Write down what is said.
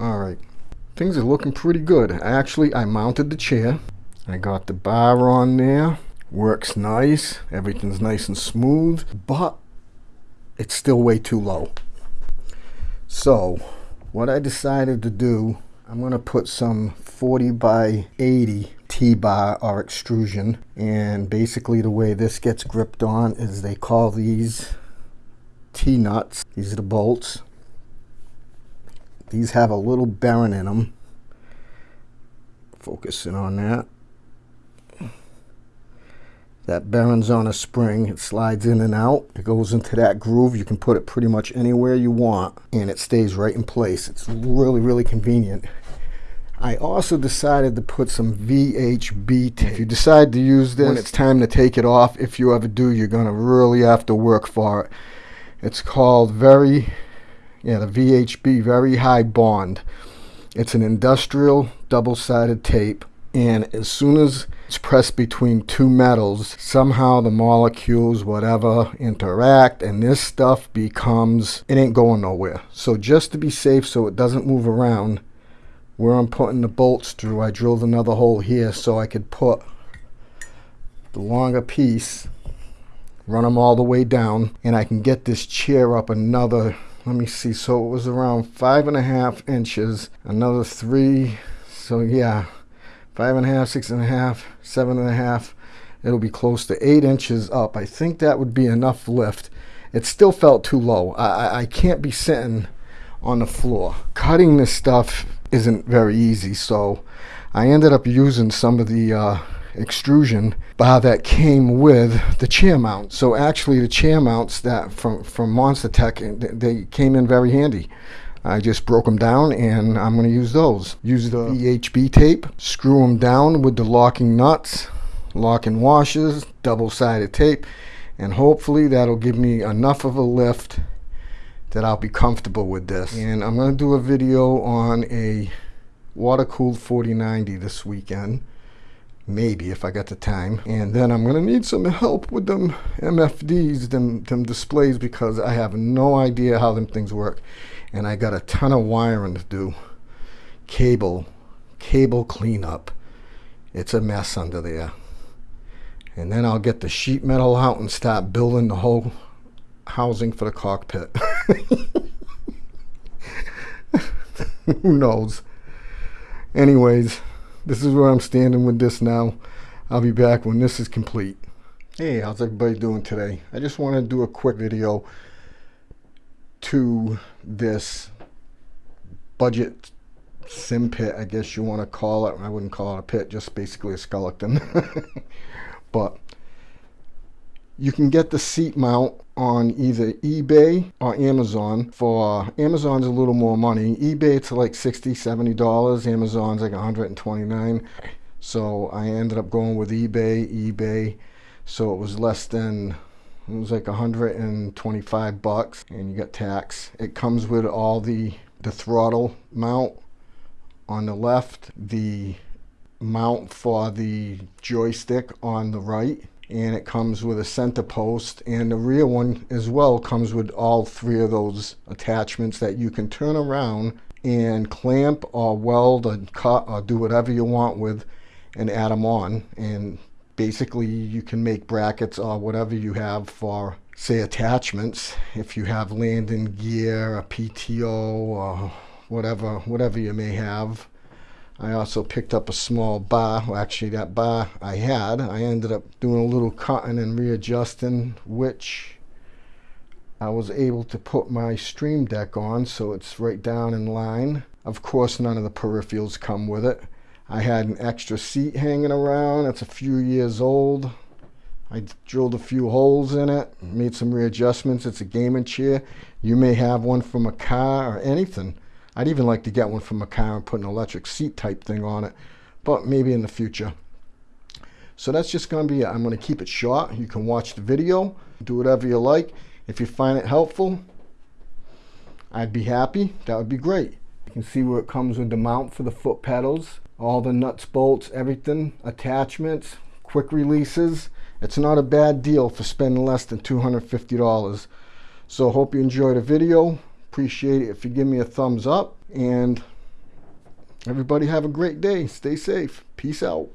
All right, things are looking pretty good. Actually, I mounted the chair. I got the bar on there. Works nice. Everything's nice and smooth, but it's still way too low. So, what I decided to do, I'm to put some 40 by 80 T-bar or extrusion. And basically the way this gets gripped on is they call these T-nuts. These are the bolts. These have a little bearing in them. Focusing on that. That bearing's on a spring. It slides in and out. It goes into that groove. You can put it pretty much anywhere you want and it stays right in place. It's really, really convenient. I also decided to put some VHB tape. If you decide to use this, when it's time to take it off, if you ever do, you're going to really have to work for it. It's called very, yeah, the VHB, Very High Bond. It's an industrial double-sided tape and as soon as it's pressed between two metals somehow the molecules whatever interact and this stuff becomes it ain't going nowhere so just to be safe so it doesn't move around where I'm putting the bolts through I drilled another hole here so I could put the longer piece run them all the way down and I can get this chair up another let me see so it was around five and a half inches another three so yeah five and a half, six and a half, seven and a half. It'll be close to eight inches up. I think that would be enough lift. It still felt too low. I, I can't be sitting on the floor. Cutting this stuff isn't very easy, so I ended up using some of the uh, extrusion bar that came with the chair mount. So actually the chair mounts that from, from Monster Tech, eh, they came in very handy. I just broke them down and I'm going to use those. Use the VHB tape, screw them down with the locking nuts, locking washers, double-sided tape, and hopefully that'll give me enough of a lift that I'll be comfortable with this. And I'm going to do a video on a water-cooled 4090 this weekend maybe if I got the time. And then I'm gonna need some help with them MFDs, them, them displays, because I have no idea how them things work and I got a ton of wiring to do. Cable, cable cleanup. It's a mess under there. And then I'll get the sheet metal out and start building the whole housing for the cockpit. Who knows? Anyways, this is where I'm standing with this now. I'll be back when this is complete. Hey, how's everybody doing today? I just want to do a quick video to this budget sim pit, I guess you want to call it. I wouldn't call it a pit, just basically a skeleton. but you can get the seat mount on either eBay or Amazon for Amazon's a little more money. eBay it's like 60 70 dollars. Amazon's like 129. So I ended up going with eBay. eBay so it was less than it was like 125 bucks and you got tax. It comes with all the, the throttle mount on the left, the mount for the joystick on the right, and it comes with a center post and the rear one as well comes with all three of those attachments that you can turn around and clamp or weld or cut or do whatever you want with and add them on. And basically you can make brackets or whatever you have for say attachments. If you have landing gear a PTO or whatever whatever you may have I also picked up a small bar well, actually that bar I had I ended up doing a little cutting and readjusting which I was able to put my stream deck on so it's right down in line of course none of the peripherals come with it I had an extra seat hanging around. It's a few years old. I drilled a few holes in it, made some readjustments. It's a gaming chair. You may have one from a car or anything. I'd even like to get one from a car and put an electric seat type thing on it, but maybe in the future. So that's just going to be it. I'm going to keep it short. You can watch the video, do whatever you like. If you find it helpful, I'd be happy. That would be great. You can see where it comes with the mount for the foot pedals all the nuts, bolts, everything, attachments, quick releases. It's not a bad deal for spending less than $250. So hope you enjoyed the video. Appreciate it if you give me a thumbs up. And everybody have a great day. Stay safe. Peace out.